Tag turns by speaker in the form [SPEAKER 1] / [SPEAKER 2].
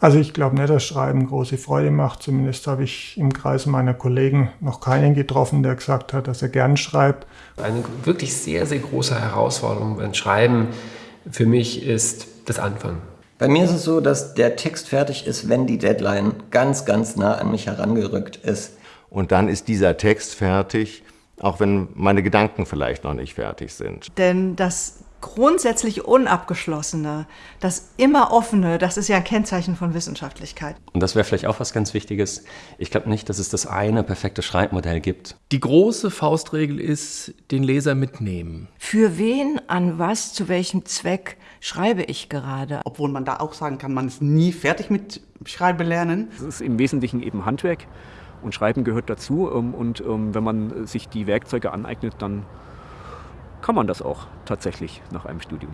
[SPEAKER 1] Also ich glaube nicht, dass Schreiben große Freude macht. Zumindest habe ich im Kreise meiner Kollegen noch keinen getroffen, der gesagt hat, dass er gern schreibt.
[SPEAKER 2] Eine wirklich sehr, sehr große Herausforderung beim Schreiben für mich ist das Anfangen.
[SPEAKER 3] Bei mir ist es so, dass der Text fertig ist, wenn die Deadline ganz, ganz nah an mich herangerückt ist.
[SPEAKER 4] Und dann ist dieser Text fertig, auch wenn meine Gedanken vielleicht noch nicht fertig sind.
[SPEAKER 5] Denn das grundsätzlich Unabgeschlossene, das immer Offene, das ist ja ein Kennzeichen von Wissenschaftlichkeit.
[SPEAKER 6] Und das wäre vielleicht auch was ganz Wichtiges. Ich glaube nicht, dass es das eine perfekte Schreibmodell gibt.
[SPEAKER 7] Die große Faustregel ist, den Leser mitnehmen.
[SPEAKER 5] Für wen, an was, zu welchem Zweck schreibe ich gerade?
[SPEAKER 8] Obwohl man da auch sagen kann, man ist nie fertig mit Schreiben lernen.
[SPEAKER 9] Es ist im Wesentlichen eben Handwerk und Schreiben gehört dazu. Ähm, und ähm, wenn man sich die Werkzeuge aneignet, dann kann man das auch tatsächlich nach einem Studium.